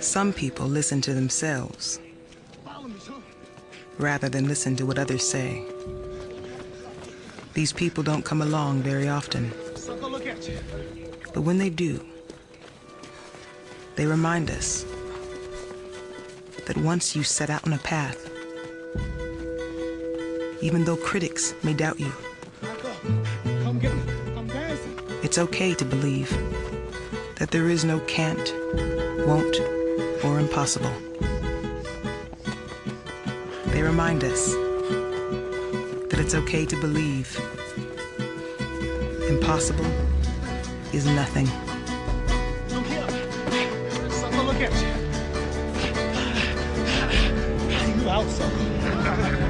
Some people listen to themselves rather than listen to what others say. These people don't come along very often. But when they do, they remind us that once you set out on a path, even though critics may doubt you, it's okay to believe that there is no can't, won't, or impossible. They remind us that it's okay to believe impossible is nothing. look at you. You out, son.